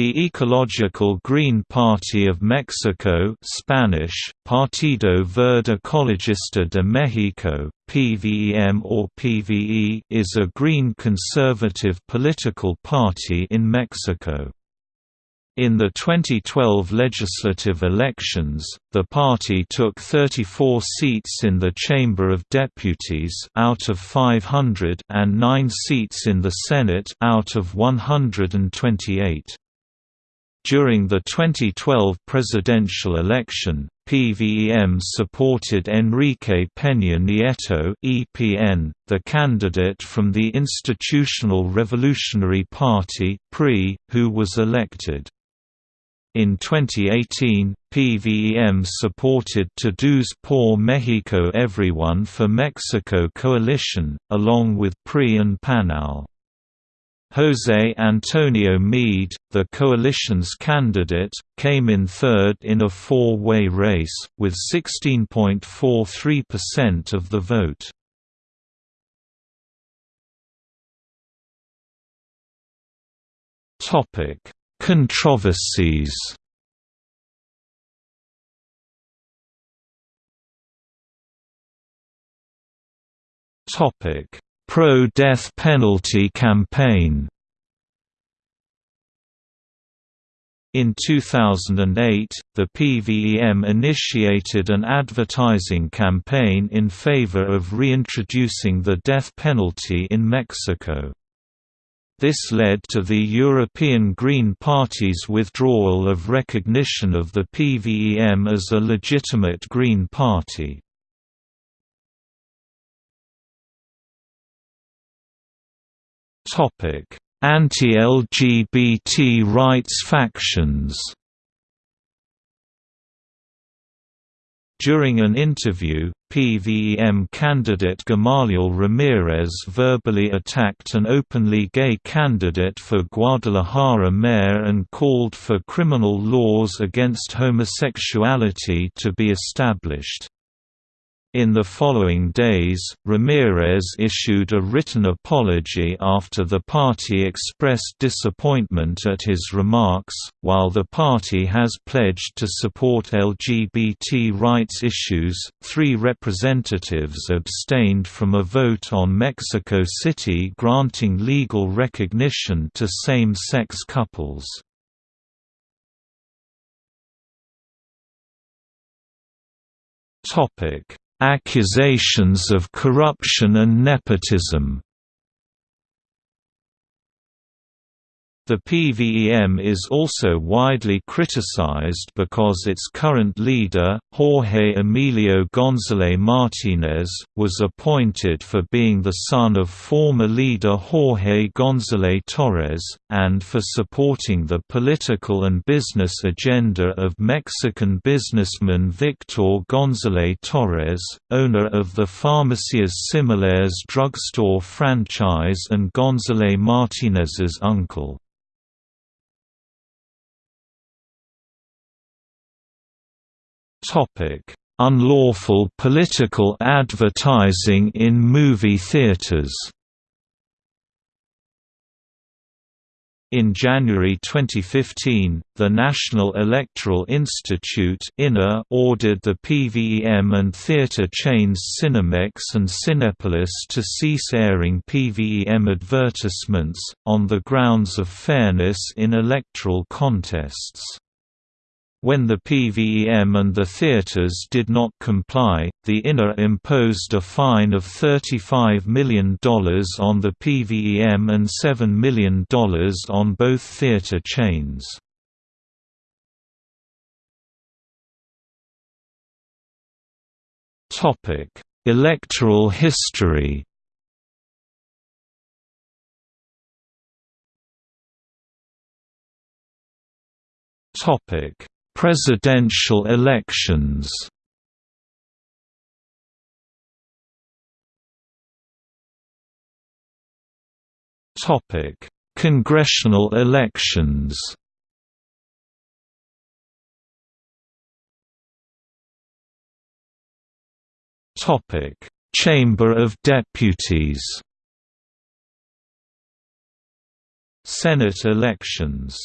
The Ecological Green Party of Mexico Spanish, Partido Verde Ecologista de México, PVEM or PVE is a green conservative political party in Mexico. In the 2012 legislative elections, the party took 34 seats in the Chamber of Deputies out of 500 and 9 seats in the Senate out of 128. During the 2012 presidential election, PVEM supported Enrique Peña Nieto (EPN), the candidate from the Institutional Revolutionary Party (PRI), who was elected. In 2018, PVEM supported Todos por Mexico Everyone for Mexico coalition, along with PRI and PANAL. José Antonio Meade, the coalition's candidate, came in third in a four-way race, with 16.43% of the vote. Controversies Topic pro-death penalty campaign In 2008, the PVEM initiated an advertising campaign in favor of reintroducing the death penalty in Mexico. This led to the European Green Party's withdrawal of recognition of the PVEM as a legitimate Green Party. Anti-LGBT rights factions During an interview, PVEM candidate Gamaliel Ramirez verbally attacked an openly gay candidate for Guadalajara mayor and called for criminal laws against homosexuality to be established. In the following days, Ramirez issued a written apology after the party expressed disappointment at his remarks. While the party has pledged to support LGBT rights issues, three representatives abstained from a vote on Mexico City granting legal recognition to same sex couples. Topic Accusations of corruption and nepotism The PVEM is also widely criticized because its current leader, Jorge Emilio González Martínez, was appointed for being the son of former leader Jorge González Torres, and for supporting the political and business agenda of Mexican businessman Victor González Torres, owner of the Farmacias Similares drugstore franchise and González Martínez's uncle. Unlawful political advertising in movie theaters. In January 2015, the National Electoral Institute ordered the PVEM and theatre chains Cinemex and Cinepolis to cease airing PVEM advertisements, on the grounds of fairness in electoral contests. When the PVEM and the theaters did not comply, the INA imposed a fine of $35 million on the PVEM and $7 million on both theater chains. Electoral history Topic Presidential elections Topic: Congressional elections. Topic: Chamber of Deputies. Senate elections